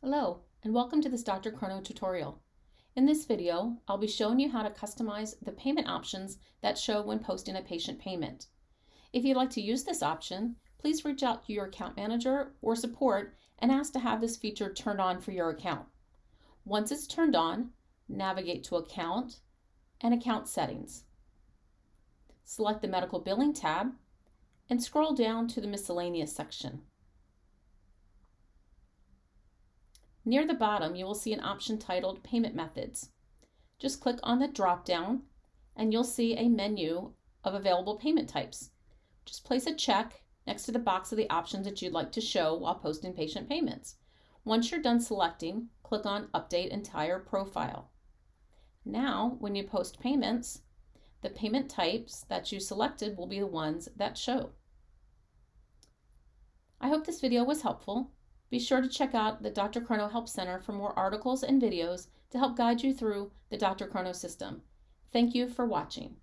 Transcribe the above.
Hello, and welcome to this DrChrono tutorial. In this video, I'll be showing you how to customize the payment options that show when posting a patient payment. If you'd like to use this option, please reach out to your account manager or support and ask to have this feature turned on for your account. Once it's turned on, navigate to Account and Account Settings. Select the Medical Billing tab and scroll down to the Miscellaneous section. Near the bottom, you will see an option titled Payment Methods. Just click on the drop down and you'll see a menu of available payment types. Just place a check next to the box of the options that you'd like to show while posting patient payments. Once you're done selecting, click on Update Entire Profile. Now, when you post payments, the payment types that you selected will be the ones that show. I hope this video was helpful. Be sure to check out the DrChrono Help Center for more articles and videos to help guide you through the DrChrono system. Thank you for watching.